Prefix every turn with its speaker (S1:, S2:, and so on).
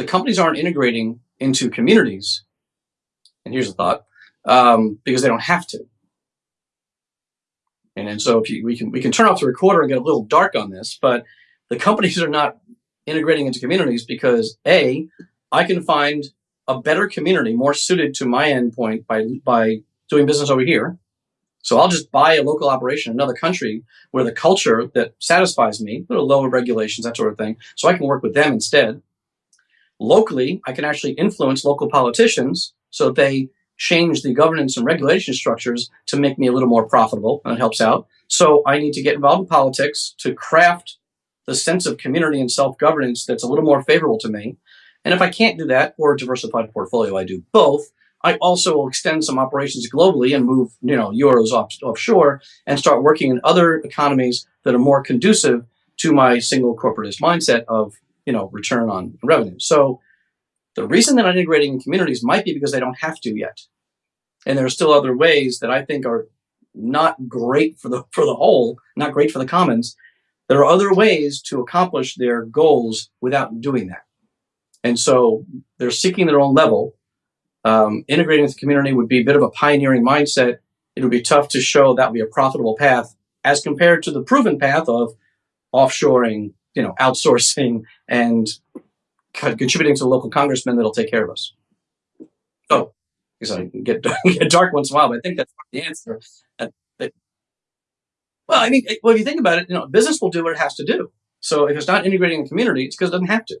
S1: the companies aren't integrating into communities, and here's a thought, um, because they don't have to. And, and so if you, we can we can turn off the recorder and get a little dark on this, but the companies are not integrating into communities because a I can find a better community more suited to my endpoint by by doing business over here. So I'll just buy a local operation in another country where the culture that satisfies me, little lower regulations, that sort of thing. So I can work with them instead. Locally, I can actually influence local politicians so they change the governance and regulation structures to make me a little more profitable, and it helps out. So I need to get involved in politics to craft the sense of community and self-governance that's a little more favorable to me. And if I can't do that or a diversified portfolio, I do both. I also will extend some operations globally and move, you know, euros off, offshore and start working in other economies that are more conducive to my single corporatist mindset of, you know, return on revenue. So the reason they're not integrating in communities might be because they don't have to yet. And there are still other ways that I think are not great for the for the whole, not great for the commons. There are other ways to accomplish their goals without doing that. And so they're seeking their own level. Um, integrating with the community would be a bit of a pioneering mindset. It would be tough to show that would be a profitable path as compared to the proven path of offshoring, you know, outsourcing and contributing to local congressmen that'll take care of us. Oh, because I get, get dark once in a while, but I think that's the answer. Well, I mean, well, if you think about it, you know, business will do what it has to do. So if it's not integrating the community, it's because it doesn't have to.